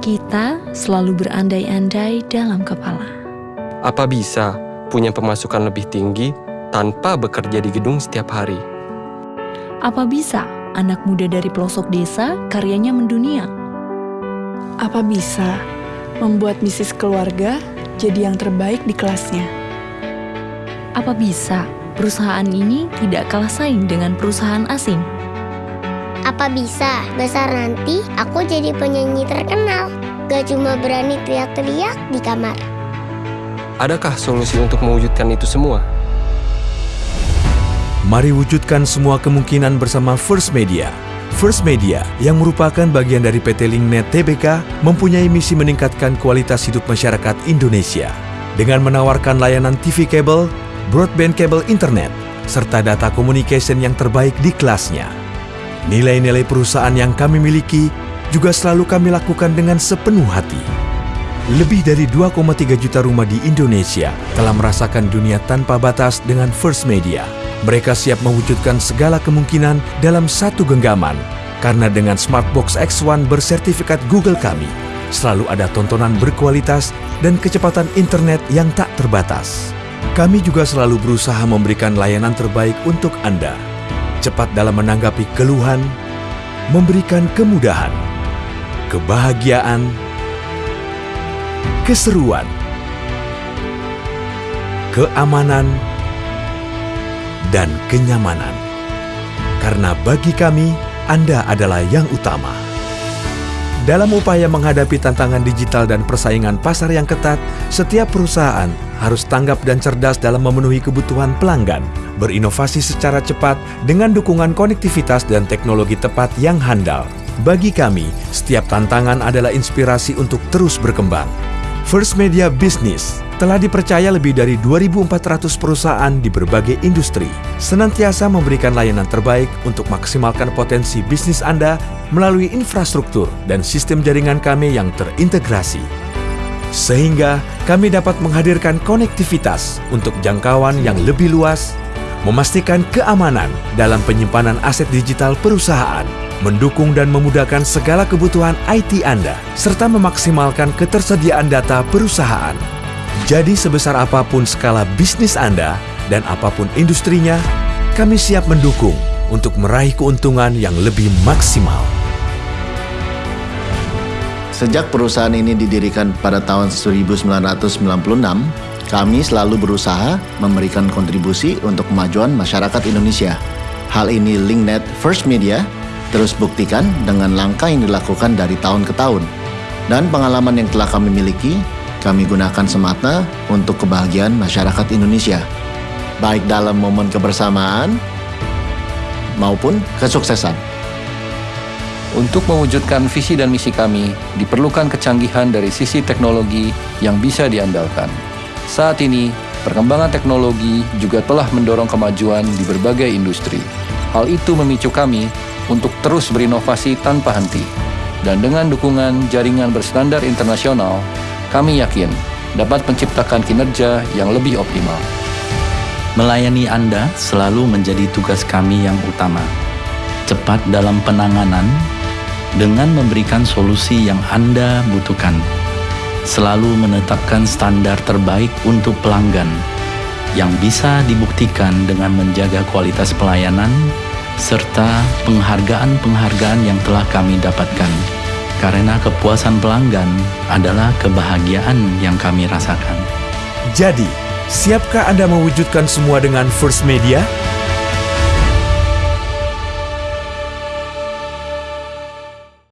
Kita selalu berandai-andai dalam kepala. Apa bisa punya pemasukan lebih tinggi tanpa bekerja di gedung setiap hari? Apa bisa anak muda dari pelosok desa karyanya mendunia? Apa bisa membuat bisnis keluarga jadi yang terbaik di kelasnya? Apa bisa perusahaan ini tidak kalah saing dengan perusahaan asing? Apa bisa besar nanti aku jadi penyanyi terkenal? Gak cuma berani teriak-teriak di kamar. Adakah solusi untuk mewujudkan itu semua? Mari wujudkan semua kemungkinan bersama First Media. First Media yang merupakan bagian dari PT Linknet Tbk mempunyai misi meningkatkan kualitas hidup masyarakat Indonesia dengan menawarkan layanan TV kabel, broadband kabel internet, serta data communication yang terbaik di kelasnya. Nilai-nilai perusahaan yang kami miliki juga selalu kami lakukan dengan sepenuh hati. Lebih dari 2,3 juta rumah di Indonesia telah merasakan dunia tanpa batas dengan First Media. Mereka siap mewujudkan segala kemungkinan dalam satu genggaman. Karena dengan Smartbox X1 bersertifikat Google kami, selalu ada tontonan berkualitas dan kecepatan internet yang tak terbatas. Kami juga selalu berusaha memberikan layanan terbaik untuk Anda. Cepat dalam menanggapi keluhan, memberikan kemudahan, kebahagiaan, keseruan, keamanan, dan kenyamanan. Karena bagi kami, Anda adalah yang utama. Dalam upaya menghadapi tantangan digital dan persaingan pasar yang ketat, setiap perusahaan harus tanggap dan cerdas dalam memenuhi kebutuhan pelanggan, berinovasi secara cepat dengan dukungan konektivitas dan teknologi tepat yang handal. Bagi kami, setiap tantangan adalah inspirasi untuk terus berkembang. First Media Business telah dipercaya lebih dari 2.400 perusahaan di berbagai industri, senantiasa memberikan layanan terbaik untuk maksimalkan potensi bisnis Anda melalui infrastruktur dan sistem jaringan kami yang terintegrasi. Sehingga kami dapat menghadirkan konektivitas untuk jangkauan yang lebih luas, memastikan keamanan dalam penyimpanan aset digital perusahaan, mendukung dan memudahkan segala kebutuhan IT Anda, serta memaksimalkan ketersediaan data perusahaan. Jadi sebesar apa pun skala bisnis Anda dan apa pun industrinya, kami siap mendukung untuk meraih keuntungan yang lebih maksimal. Sejak perusahaan ini didirikan pada tahun 1996, kami selalu berusaha memberikan kontribusi untuk kemajuan masyarakat Indonesia. Hal ini Linknet First Media terus buktikan dengan langkah yang dilakukan dari tahun ke tahun. Dan pengalaman yang telah kami miliki, kami gunakan semata untuk kebahagiaan masyarakat Indonesia. Baik dalam momen kebersamaan maupun kesuksesan. Untuk mewujudkan visi dan misi kami, diperlukan kecanggihan dari sisi teknologi yang bisa diandalkan. Saat ini, perkembangan teknologi juga telah mendorong kemajuan di berbagai industri. Hal itu memicu kami untuk terus berinovasi tanpa henti. Dan dengan dukungan jaringan berstandar internasional, kami yakin dapat menciptakan kinerja yang lebih optimal. Melayani Anda selalu menjadi tugas kami yang utama. Cepat dalam penanganan dengan memberikan solusi yang Anda butuhkan. Selalu menetapkan standar terbaik untuk pelanggan yang bisa dibuktikan dengan menjaga kualitas pelayanan serta penghargaan-penghargaan yang telah kami dapatkan. Karena kepuasan pelanggan adalah kebahagiaan yang kami rasakan. Jadi, siapkah Anda mewujudkan semua dengan First Media?